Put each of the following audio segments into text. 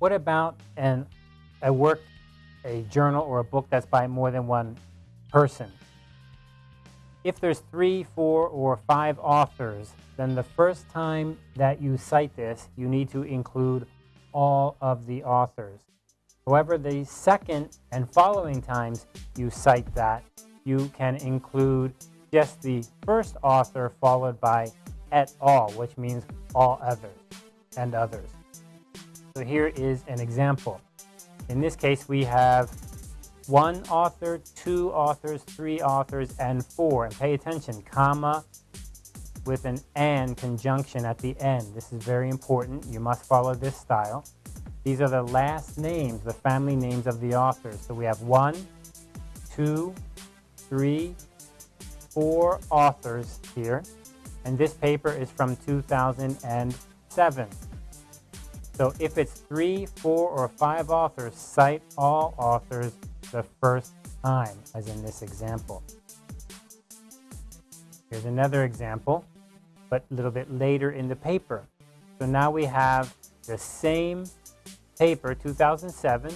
What about an, a work, a journal, or a book that's by more than one person? If there's three, four, or five authors, then the first time that you cite this, you need to include all of the authors. However, the second and following times you cite that, you can include just the first author followed by et al., which means all others and others. So here is an example. In this case, we have one author, two authors, three authors, and four. And pay attention, comma with an and conjunction at the end. This is very important. You must follow this style. These are the last names, the family names of the authors. So we have one, two, three, four authors here. And this paper is from 2007. So if it's three, four, or five authors, cite all authors the first time, as in this example. Here's another example, but a little bit later in the paper. So now we have the same paper, 2007.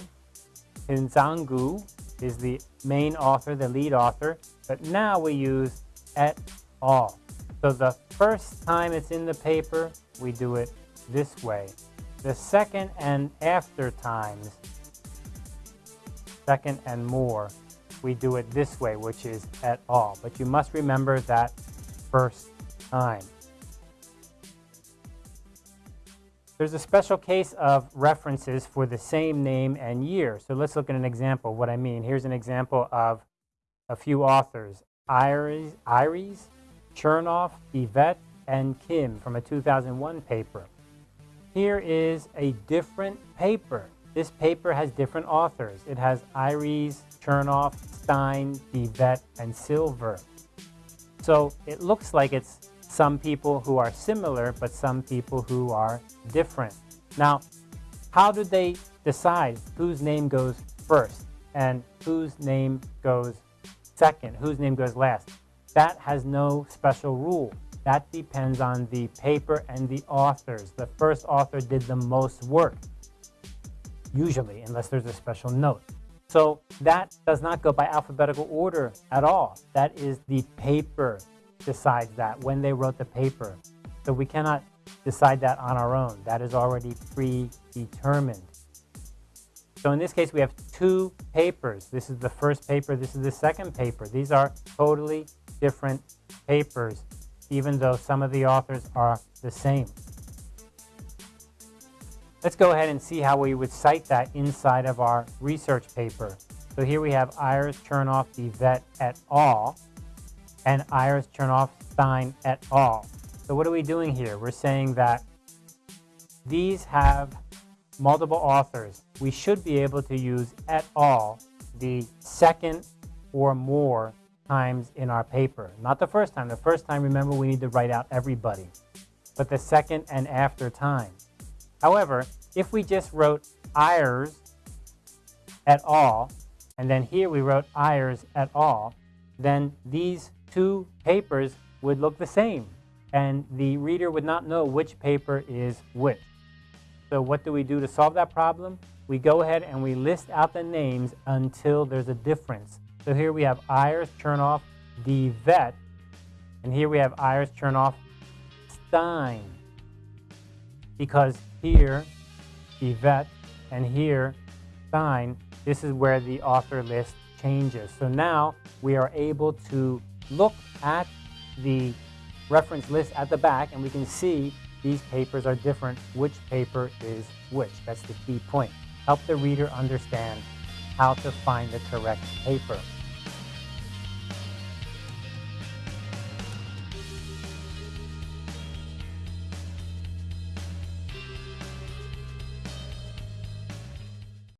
Kisangau is the main author, the lead author, but now we use et al. So the first time it's in the paper, we do it this way. The second and after times, second and more, we do it this way, which is et al. But you must remember that first time. There's a special case of references for the same name and year. So let's look at an example what I mean. Here's an example of a few authors. Ireys, Ireys Chernoff, DeVet, and Kim from a 2001 paper. Here is a different paper. This paper has different authors. It has Ireys, Chernoff, Stein, DeVet, and Silver. So it looks like it's some people who are similar, but some people who are different. Now, how do they decide whose name goes first and whose name goes second, whose name goes last? That has no special rule. That depends on the paper and the authors. The first author did the most work, usually, unless there's a special note. So that does not go by alphabetical order at all. That is the paper decides that when they wrote the paper. So we cannot decide that on our own. That is already predetermined. So in this case, we have two papers. This is the first paper. This is the second paper. These are totally different papers even though some of the authors are the same. Let's go ahead and see how we would cite that inside of our research paper. So here we have Ireys, Chernoff, DeVet et al. and Ireys, Chernoff, Stein et al. So what are we doing here? We're saying that these have multiple authors. We should be able to use et al. the second or more times in our paper. Not the first time. The first time, remember, we need to write out everybody. But the second and after time. However, if we just wrote Ireys et al., and then here we wrote Ireys et al., then these two papers would look the same, and the reader would not know which paper is which. So what do we do to solve that problem? We go ahead and we list out the names until there's a difference. So here we have Ireys, Chernoff, the vet, and here we have Ireys, Chernoff, Stein. Because here, DeVet, and here, Stein, this is where the author list changes. So now we are able to look at the reference list at the back and we can see these papers are different, which paper is which. That's the key point. Help the reader understand how to find the correct paper.